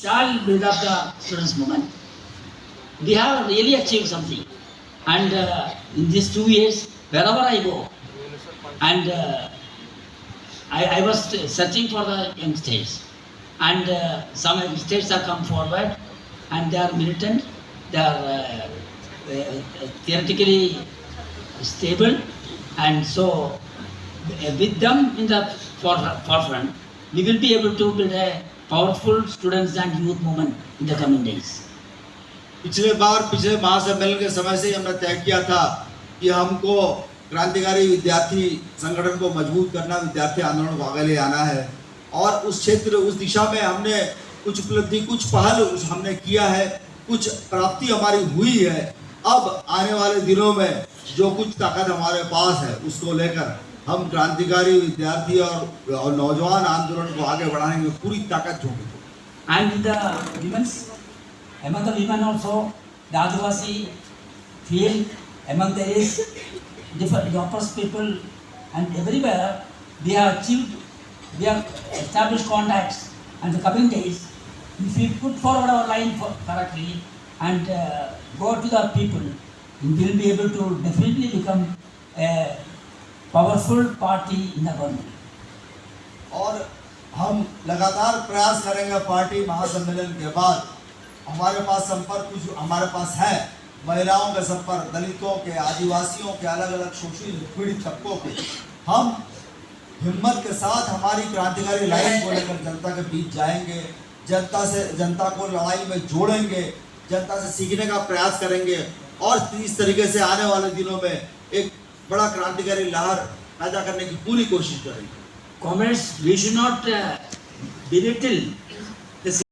shall build up the students' movement. We have really achieved something. And uh, in these two years, wherever I go, and uh, I, I was searching for the youngsters. And uh, some youngsters have come forward and they are militant, they are uh, uh, theoretically stable. And so, uh, with them in the forefront, we will be able to build a powerful students and youth movement in the coming days. पिछले बार, पिछले महासम्मेलन के समय से हमने तय किया था कि हमको क्रांतिकारी विद्यार्थी संगठन को मज़बूत करना, विद्यार्थी आंदोलन को आगे ले आना है और उस क्षेत्र, उस दिशा में हमने कुछ उपलब्धि, कुछ पहल उस हमने किया है, कुछ प्राप्ति हमारी हुई है अब आने वाले दिनों में जो कुछ ताकत हमारे पास है, उसको लेकर हम क्रांतिकारी विद्यार्थी और, और नौजवान आंदोलन को आगे बढ़ाने में पूरी ताकत झोंकेंगे And in the women's, among the women also, the Adivasi field, among there is different oppressed people, and everywhere we have achieved, we have established contacts. And the coming days, if we put forward our line for correctly and uh, go to the people, we will be able to definitely become a powerful party in the. और हम लगातार प्रयास करेंगे party महासम्मेलन के बाद। हमारे पास संपर्क कुछ हमारे पास है। महिलाओं के संपर्क, दलितों के, आदिवासियों के अलग अलग शोषित पीड़ित तबकों के। हम हिम्मत के साथ हमारी क्रांतिकारी लाइन को लेकर जनता के बीच जाएँगे। जनता से, जनता को लड़ाई में जोड़ेंगे। जनता से सीखने का प्रयास करेंगे। और इस तरीके से आने वाले दिनों में एक बड़ा क्रांतिकारी लहर पैदा करने की पूरी कोशिश कर रही है। Commerce we should not belittle